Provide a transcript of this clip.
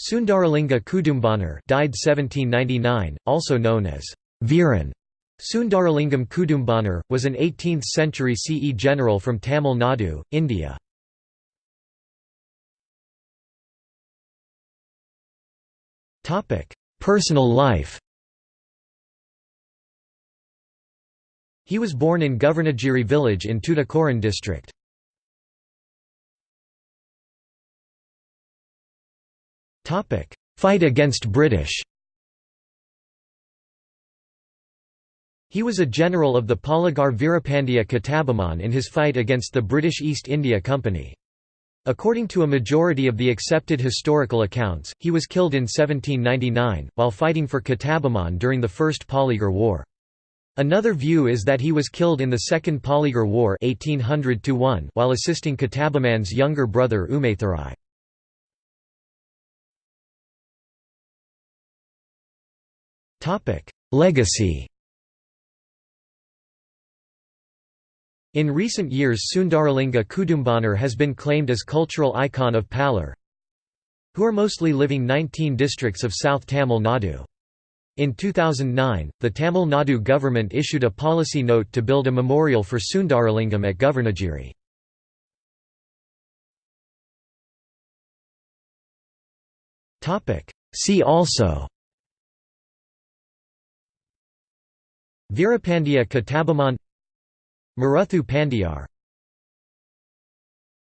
Sundaralinga Kudumbanar died 1799, also known as Veeran. Sundaralingam Kudumbanar, was an 18th-century CE general from Tamil Nadu, India. Personal life He was born in Kavarnagiri village in Tuticorin district. Fight against British He was a general of the Palagar Veerapandiya Kattabomman in his fight against the British East India Company. According to a majority of the accepted historical accounts, he was killed in 1799, while fighting for Kattabomman during the First Polygar War. Another view is that he was killed in the Second Polygar War 1800 while assisting Kattabomman's younger brother Umaythurai. Legacy In recent years Sundaralinga Kudumbanar has been claimed as cultural icon of Pallar, who are mostly living 19 districts of South Tamil Nadu. In 2009, the Tamil Nadu government issued a policy note to build a memorial for Sundaralingam at Kavarnagiri. See also Veerapandiya Kattabomman Maruthu Pandiyar